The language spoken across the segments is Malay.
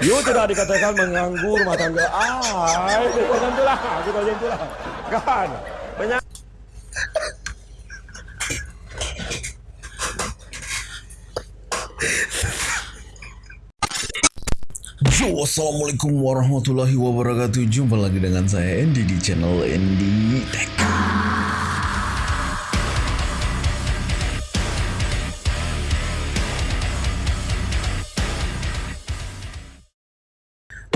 You tidak dikatakan mengganggu rumah tangga. Ah, itu macam tu lah. Itu macam tu lah. Kan? Banyak. Assalamualaikum warahmatullahi wabarakatuh Jumpa lagi dengan saya Andy di channel Andy Tech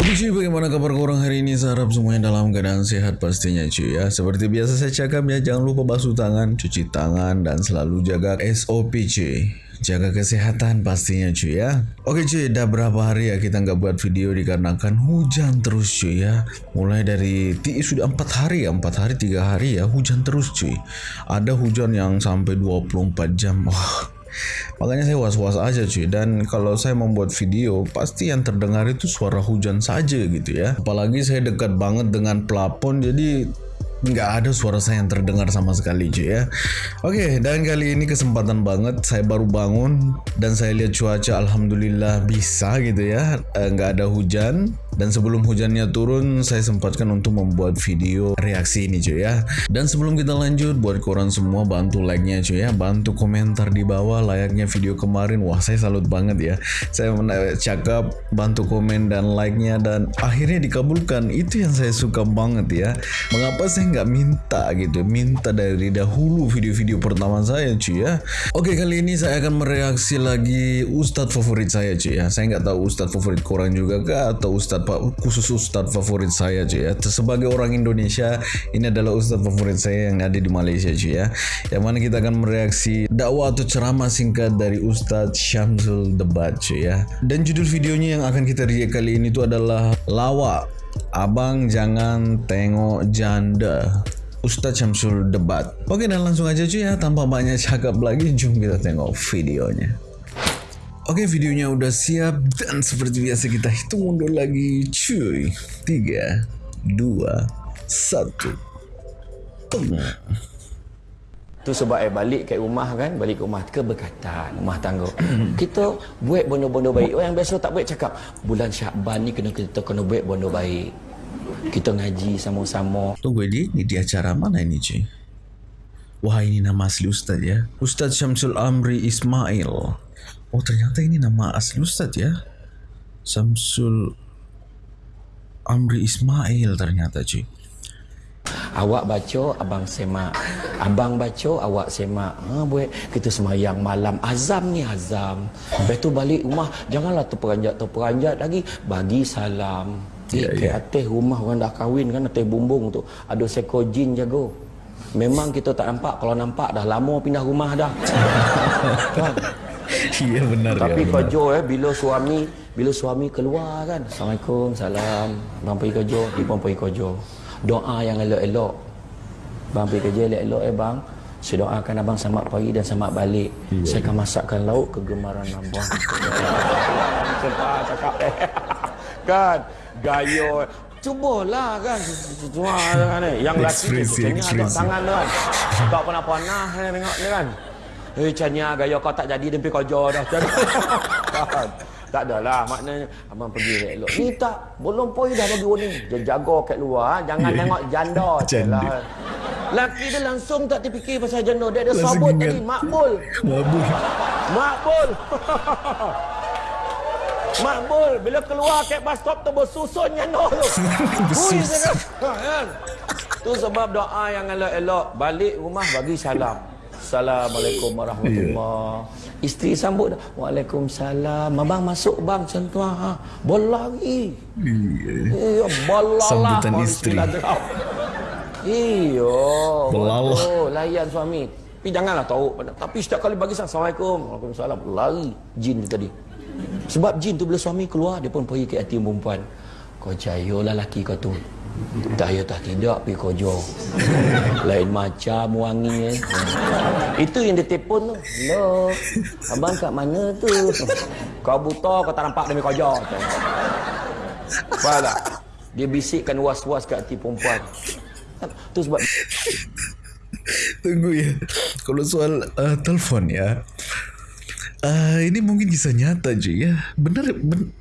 Oke cuy, bagaimana kabar korang hari ini? Saya harap semuanya dalam keadaan sehat pastinya cuy ya. Seperti biasa saya cakap ya, jangan lupa basuh tangan, cuci tangan, dan selalu jaga SOP cuy. Jaga kesehatan pastinya cuy ya. Oke cuy, dah berapa hari ya kita nggak buat video dikarenakan hujan terus cuy ya. Mulai dari sudah 4 hari ya, 4 hari 3 hari ya hujan terus cuy. Ada hujan yang sampai 24 jam. Wah, Makanya saya was-was aja cuy. Dan kalau saya membuat video Pasti yang terdengar itu suara hujan saja gitu ya. Apalagi saya dekat banget dengan plafon Jadi nggak ada suara saya yang terdengar sama sekali cuy ya. Oke dan kali ini kesempatan banget Saya baru bangun Dan saya lihat cuaca Alhamdulillah bisa gitu ya. Eh, nggak ada hujan dan sebelum hujannya turun, saya sempatkan untuk membuat video reaksi ini cuy ya. Dan sebelum kita lanjut, buat koran semua bantu like-nya cuy ya. Bantu komentar di bawah layaknya video kemarin. Wah saya salut banget ya. Saya cakap bantu komen dan like-nya dan akhirnya dikabulkan. Itu yang saya suka banget ya. Mengapa saya nggak minta gitu. Minta dari dahulu video-video pertama saya cuy ya. Oke kali ini saya akan mereaksi lagi ustadz favorit saya cuy ya. Saya nggak tahu ustadz favorit korang juga kah atau ustadz pa- khusus ustadz favorit saya cuy ya. Sebagai orang Indonesia ini adalah ustadz favorit saya yang ada di Malaysia cuy ya. Yang mana kita akan mereaksi dakwah atau ceramah singkat dari Ustadz Syamsul Debat cuy ya. Dan judul videonya yang akan kita react kali ini itu adalah lawak. Abang jangan tengok janda. Ustadz Syamsul Debat. Oke dan langsung aja cuy ya tanpa banyak cakap lagi jom kita tengok videonya. Oke videonya udah siap dan seperti biasa kita hitung mundur lagi cuy 3 2 1 Tu sebab saya balik ke rumah kan, balik ke rumah keberkatan, rumah tangga. kita buat benda-benda baik. Orang biasa tak baik cakap, bulan Syakban ni kena kita kena buat benda baik. Kita ngaji sama-sama. Tunggu ini, ini di acara mana ini cuy? Wah ini nama asli Ustadz ya Ustadz Syamsul Amri Ismail Oh ternyata ini nama asli Ustadz ya Syamsul Amri Ismail ternyata cuy Awak baca, abang semak. Abang baca, awak semak. Ha, buat kita semayang malam. Azam ni azam. Lepas tu balik rumah, janganlah terperanjat-terperanjat lagi. Bagi salam. Eh, Ya, ke ya. atas rumah orang dah kahwin kan, atas bumbung tu. Ada seekor jin jaga. Memang kita tak nampak. Kalau nampak dah lama pindah rumah dah. Iya benar Tapi ya kerja eh bila suami bila suami keluar kan. Assalamualaikum, salam. Bang pergi kerja, dia pun pergi kerja. Doa yang elok-elok. Bang pergi kerja elok-elok eh bang. Saya doakan abang selamat pagi dan selamat balik. Iya, Saya akan masakkan lauk kegemaran abang. Cepat cakap eh. kan gaya Cubalah kan kan eh. Yang lelaki agak ekspresi. tangan tu kan Tak pernah panah ni tengok ni kan Eh Canya gaya kau tak jadi Dempi kerja dah? Tak adalah maknanya Abang pergi elok Ni tak Belum pun dah bagi warning Dia jaga kat luar ha. Jangan Ya. tengok janda Janda. Lah. Laki dia langsung tak terfikir pasal janda Dia ada sabut tadi Makbul Mabuk Makbul Makbul Bila keluar kat bus stop tu Bersusun janda tu Bersusun. Ha, kan? Tu sebab doa yang elok-elok Balik rumah bagi salam Assalamualaikum warahmatullahi. Isteri sambut dah. Waalaikumsalam. Abang masuk bang. Tu ha. Bola lagi Iya. Bola Sambutan isteri. Iyo betul. Layan suami. Tapi janganlah tahu. Tapi setiap kali bagi salam Assalamualaikum. Waalaikumsalam. Lari. Jin tu tadi. Sebab jin tu bila suami keluar Dia pun pergi ke hati perempuan. Kau jaya lah laki kau tu Tak ya tak tidak pergi kerja. Lain macam wangi eh. Itu yang dia telefon tu. Hello. Abang kat mana tu? Kau buta kau tak nampak demi kerja. Faham tak? Dia bisikkan was-was kat hati perempuan. Tu sebab Tunggu ya. Kalau soal uh, telefon ya. Uh, Ini mungkin kisah nyata je ya. Benar ben,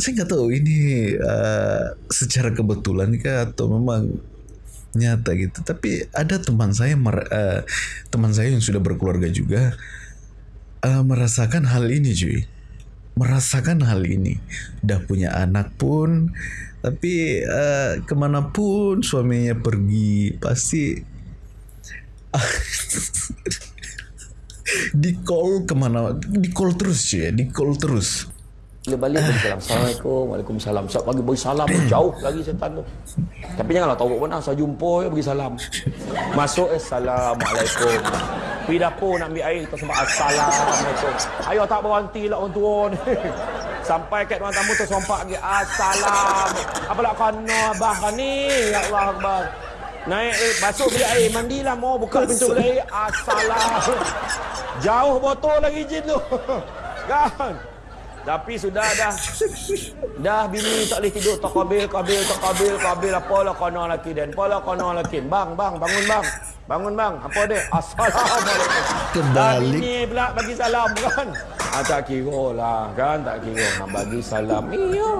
saya nggak tahu ini uh, secara kebetulan kah atau memang nyata gitu. Tapi ada teman saya uh, teman saya yang sudah berkeluarga juga uh, merasakan hal ini cuy. Merasakan hal ini. Udah punya anak pun tapi uh, ke mana pun suaminya pergi pasti di call ke mana di call terus cuy ya di call terus Dia balik bagi salam. Assalamualaikum. Waalaikumsalam. Siap bagi bagi salam jauh lagi setan tu. Tapi janganlah tahu pun saya jumpa ya bagi salam. Masuk eh, Assalamualaikum. Pergi dapur nak ambil air tersembah Assalamualaikum. Ayo tak berhenti lah orang tua ni. Sampai kat ruang tamu tersompak lagi Assalam. Apalah kena abah ni. Ya Allah Akbar. Naik eh, basuh beli air mandilah mau buka pintu beli air Assalam. Jauh botol lagi jin tu. Kan? Tapi sudah dah. Dah bini tak boleh tidur. Tak kabil, kabil, tak kabil, kabil Apalah kona laki dan? Apalah kona laki Bang, bang, bangun bang. Bangun bang, apa dia? Assalamualaikum. Kebalik. Dah bini pula bagi salam kan? Ah, Tak kira lah kan? Tak kira. Ha, Bagi salam. Iya.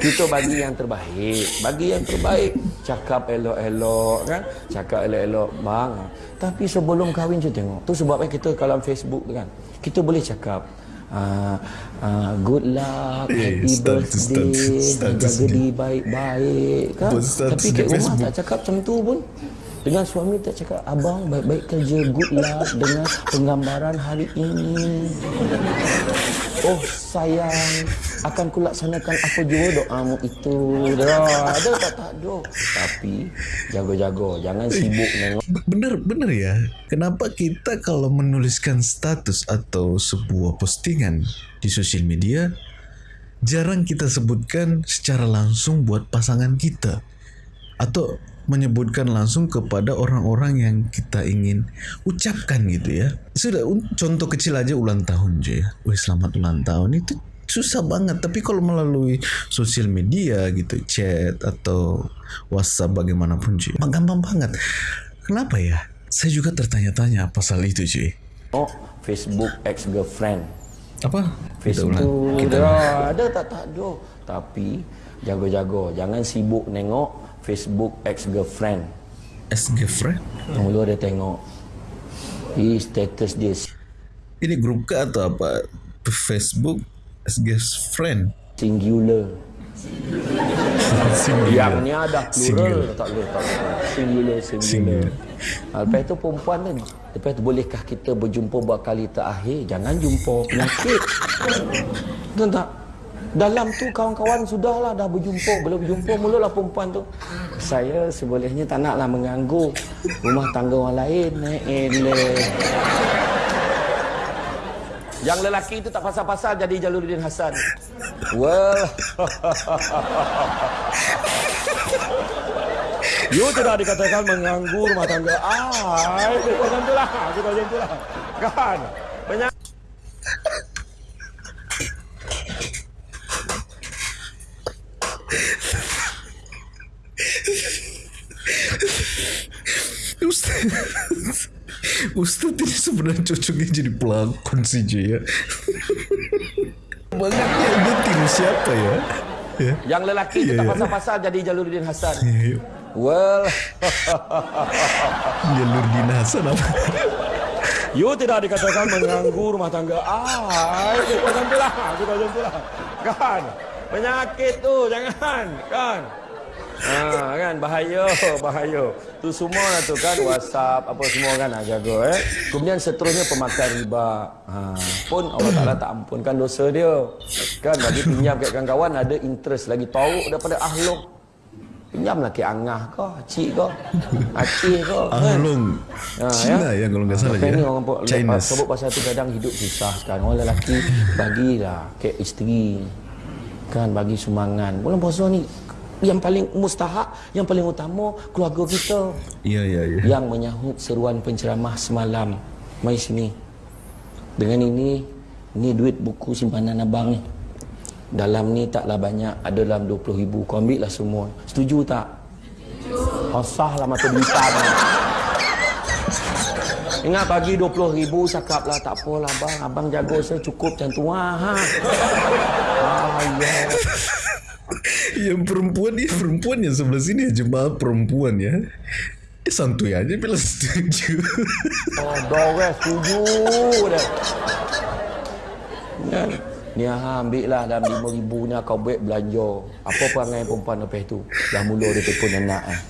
Kita bagi yang terbaik. Bagi yang terbaik. Cakap elok-elok kan? Cakap elok-elok. Bang Tapi sebelum kahwin je tengok. Tu sebabnya kita kalau Facebook kan? Kita boleh cakap uh, uh, good luck, Eh, happy status- birthday, jaga diri baik-baik kan. Tapi kat rumah tak cakap macam tu pun. Dengan suami tak cakap abang baik-baik kerja good luck dengan penggambaran hari ini. Oh sayang. Akan kulaksanakan apa jua doamu itu. Dah. Ada tak tak? Ada. Tapi jaga-jaga jangan sibuk nengok B- bener bener ya. Kenapa kita kalau menuliskan status atau sebuah postingan di sosial media jarang kita sebutkan secara langsung buat pasangan kita? Atau menyebutkan langsung kepada orang-orang yang kita ingin ucapkan gitu ya. Sudah contoh kecil aja ulang tahun cuy ya Wih selamat ulang tahun. Itu susah banget. Tapi kalau melalui sosial media gitu chat atau WhatsApp bagaimanapun cuy gampang banget. Kenapa ya? Saya juga tertanya-tanya apa soal itu cuy Facebook ex girlfriend. apa Kita Facebook kita dah ada tak tak ada. Tapi jaga-jaga jangan sibuk nengok Facebook ex girlfriend. as girlfriend Mula dia tengok di status dia ini grup ke atau apa Facebook as girlfriend singular. Singular. Yang ni ada plural Singular. tak boleh tak boleh. Singular singular. Singular. Ha, lepas tu perempuan kan Lepas tu bolehkah kita berjumpa buat kali terakhir Jangan jumpa penyakit Betul tak? Dalam tu kawan-kawan sudahlah dah berjumpa Bila berjumpa mulalah perempuan tu Saya sebolehnya tak naklah mengganggu Rumah tangga orang lain eh, eleh. Yang lelaki itu tak pasal-pasal jadi Jaluruddin Hasan Well You tidak dikatakan mengganggu rumah tangga. Ah, kita macam tu lah. Kita macam tu lah. Kan? Banyak. Ustaz Ustaz ini sebenarnya cocoknya jadi pelakon sih cuy ya Bangetnya dia tiru siapa ya Ya Yang lelaki Ya, tak ya. pasal-pasal jadi Jaluruddin Hasan. Ayo. Well, Jalur dinasan apa you tidak dikatakan mengganggu rumah tangga. Ah, kita macam tu lah. Kita macam tu lah. Kan? Penyakit tu, jangan. Kan? Ha, kan bahaya, bahaya. Tu semua lah tu kan WhatsApp apa semua kan nak jaga eh. Kemudian seterusnya pemakan riba. Ha, pun Allah Taala tak ampunkan dosa dia. Kan bagi pinjam kat kawan-kawan ada interest lagi tahu daripada ahluk. Pinjamlah ke angah ke, cik ke, acih ke. kan? Ahlong Ha, Cina ya kalau nggak salah ya ni orang Chinese sebut pasal tu kadang hidup susah sekarang. Orang lelaki bagilah ke isteri kan bagi sumbangan. Bulan puasa ni yang paling mustahak, yang paling utama keluarga kita Iya iya iya yang menyahut seruan penceramah semalam. Mai sini. Dengan ini, ni duit buku simpanan abang ni. Dalam ni taklah banyak, ada dalam 20 ribu. Kau ambil lah semua. Setuju tak? Asah lah mata duitan. Ingat bagi 20 ribu cakap lah tak apalah abang. Abang jaga saya cukup macam tu. Ha. Ah, ya. Yang perempuan ni perempuan yang sebelah sini jemaah perempuan ya. Dia santuy aja bila setuju. Oh, dorang setuju dah. Kan? Ni ha, ambil lah dalam lima ribu ni kau buat belanja. Apa perangai perempuan lepas tu? Dah mula dia telefon anak eh.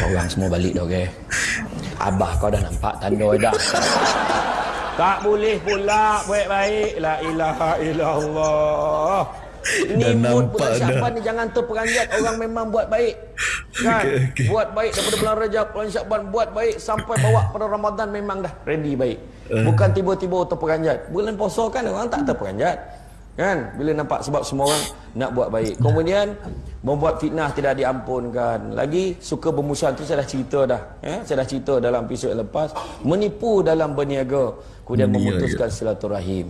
Kau orang semua balik dah okay? Abah kau dah nampak tanda dah. Tak boleh pula buat baik. La ilaha illallah. Ni Dah mood bulan Syaban dah. ni jangan terperanjat orang memang buat baik. Kan? Okey, okey. Buat baik daripada bulan Rajab, bulan Syaban buat baik sampai bawa pada Ramadan memang dah ready baik. Eh. Bukan tiba-tiba terperanjat. Bulan puasa kan orang tak terperanjat. Kan? Bila nampak sebab semua orang nak buat baik. Kemudian membuat fitnah tidak diampunkan. Lagi suka bermusuhan tu saya dah cerita dah. Ya? Saya dah cerita dalam episod lepas. Menipu dalam berniaga. Kemudian memutuskan silaturahim.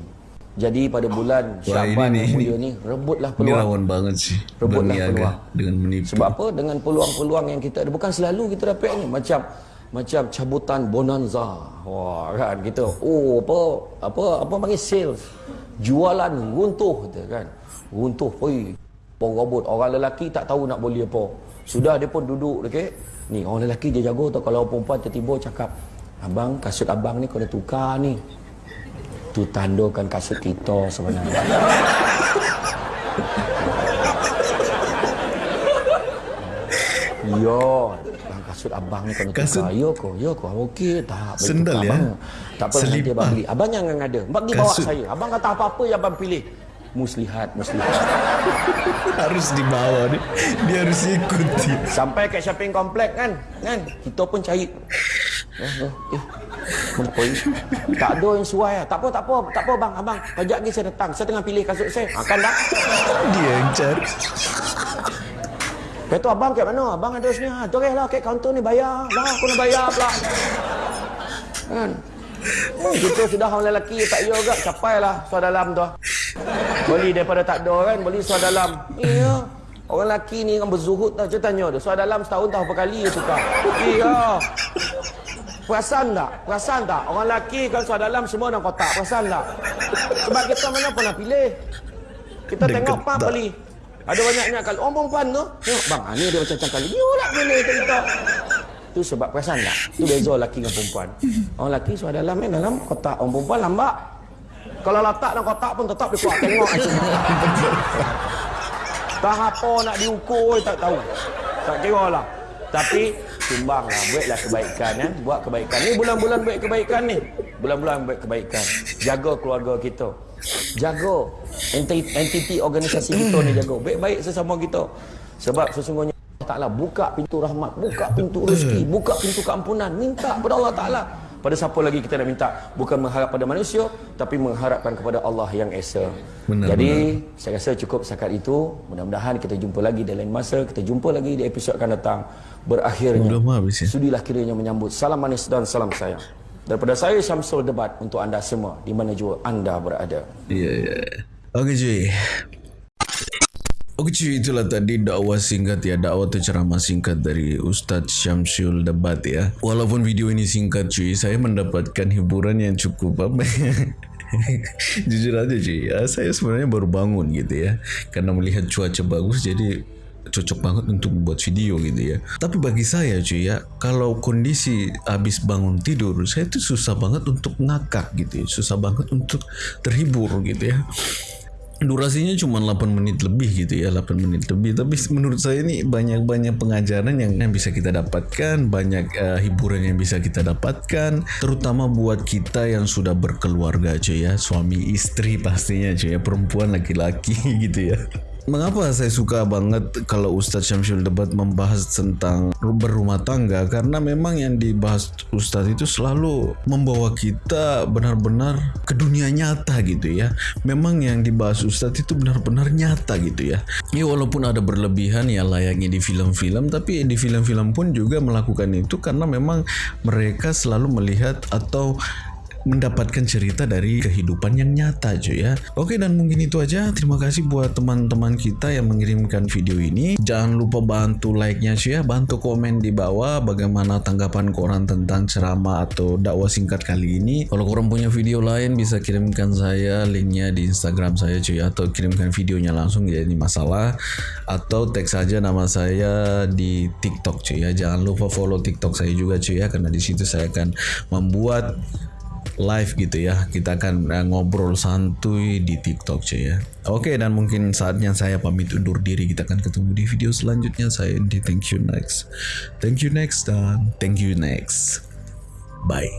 Jadi pada bulan Syaban ini yang ni- mulia ni rebutlah Ini peluang. rawan banget sih. Rebutlah peluang. dengan menipu. Sebab apa? Dengan peluang-peluang yang kita ada. Bukan selalu kita dapat ni. Macam macam cabutan bonanza. Wah, kan kita. Oh, apa apa apa panggil sales. Jualan runtuh kita kan. Runtuh poi. Porobot orang lelaki tak tahu nak beli apa. Sudah dia pun duduk dekat. Ni orang lelaki dia jago tau kalau perempuan tiba-tiba cakap, "Abang, kasut abang ni kau dah tukar ni." Tu tandakan kasut kita sebenarnya. Yo, bang kasut abang ni kau nak Kasut- tukar. Yo ko, yo ko. Okey tak? Sendal ya? abang. Tak apa nanti abang beli. Abang jangan ada. Bagi bawa saya. Abang kata apa-apa yang abang pilih. Muslihat, muslihat. harus dibawa ni. Dia harus ikuti. Sampai kat shopping komplek kan? Kan? Kita pun cari. Eh, eh, ni? Tak ada yang sesuai lah. Tak apa, tak apa. Tak apa bang. Abang, kejap lagi saya datang. Saya tengah pilih kasut saya. Ha, kan tak? Dia yang cari. Lepas tu abang kat mana? Abang ada sini. Ha, lah kat kaunter ni bayar. Lah, aku nak bayar pula. Kan? Hmm, kita sudah orang lelaki tak ya juga. Capai lah suara dalam tu. Beli daripada tak ada kan. Beli suara dalam. Iya. Orang lelaki ni kan berzuhud tau. Saya tanya dia. Suara dalam setahun tahu berapa kali dia tukar. Iya. Perasan tak? Perasan tak? Orang lelaki kan suara dalam semua dalam kotak. Perasan tak? Sebab kita mana pernah pilih. Kita Dia tengok pam ketak. beli. Ada banyaknya kalau orang perempuan tu. Tengok bang, ah, ni dia macam kali. You lah pilih kita. Tu sebab perasan tak? Tu beza lelaki dengan perempuan. Orang lelaki suara dalam ni dalam kotak. Orang perempuan lambat. Kalau letak dalam kotak pun tetap dia kuat tengok. Tak apa nak diukur tak tahu. Tak kira lah. Tapi sumbanglah buatlah kebaikan kan. Buat kebaikan. Ni bulan-bulan buat kebaikan ni. Bulan-bulan buat kebaikan. Jaga keluarga kita. Jaga entiti, entiti organisasi kita ni jaga. Baik-baik sesama kita. Sebab sesungguhnya Allah Ta'ala buka pintu rahmat, buka pintu rezeki, buka pintu keampunan. Minta kepada Allah Ta'ala. Pada siapa lagi kita nak minta? Bukan mengharap pada manusia, tapi mengharapkan kepada Allah yang Esa. Benar, Jadi, saya rasa cukup setakat itu. Mudah-mudahan kita jumpa lagi di lain masa. Kita jumpa lagi di episod akan datang. Berakhirnya. Habis ya? Sudilah kiranya menyambut salam manis dan salam sayang. Daripada saya Syamsul Debat untuk anda semua di mana jua anda berada. Iya, iya. Oke cuy. Oke cuy, itulah tadi dakwah singkat ya, dakwah atau ceramah singkat dari Ustadz Syamsul Debat ya. Walaupun video ini singkat cuy, saya mendapatkan hiburan yang cukup apa Jujur aja cuy, ya, saya sebenarnya baru bangun gitu ya. Karena melihat cuaca bagus jadi cocok banget untuk membuat video gitu ya. Tapi bagi saya cuy ya, kalau kondisi habis bangun tidur, saya tuh susah banget untuk ngakak gitu ya. Susah banget untuk terhibur gitu ya. Durasinya cuma 8 menit lebih gitu ya 8 menit lebih. Tapi menurut saya ini banyak-banyak pengajaran yang, yang bisa kita dapatkan Banyak eh, hiburan yang bisa kita dapatkan Terutama buat kita yang sudah berkeluarga cuy ya. Suami istri pastinya cuy ya. Perempuan laki-laki gitu ya Mengapa saya suka banget kalau Ustadz Syamsul Debat membahas tentang berumah tangga karena memang yang dibahas Ustadz itu selalu membawa kita benar-benar ke dunia nyata gitu ya. Memang yang dibahas Ustadz itu benar-benar nyata gitu ya. Ya walaupun ada berlebihan ya layaknya di film-film tapi di film-film pun juga melakukan itu karena memang mereka selalu melihat atau mendapatkan cerita dari kehidupan yang nyata cuy ya. Oke dan mungkin itu aja. Terima kasih buat teman-teman kita yang mengirimkan video ini. Jangan lupa bantu like-nya cuy ya, bantu komen di bawah bagaimana tanggapan koran tentang ceramah atau dakwah singkat kali ini. Kalau korang punya video lain bisa kirimkan saya linknya di Instagram saya cuy atau kirimkan videonya langsung jadi masalah atau tag saja nama saya di TikTok cuy ya. Jangan lupa follow TikTok saya juga cuy ya karena di situ saya akan membuat live gitu ya. Kita akan uh, ngobrol santuy di TikTok cuy ya. Oke dan mungkin saatnya saya pamit undur diri. Kita akan ketemu di video selanjutnya. Saya di thank you next. Thank you next dan thank you next. Bye.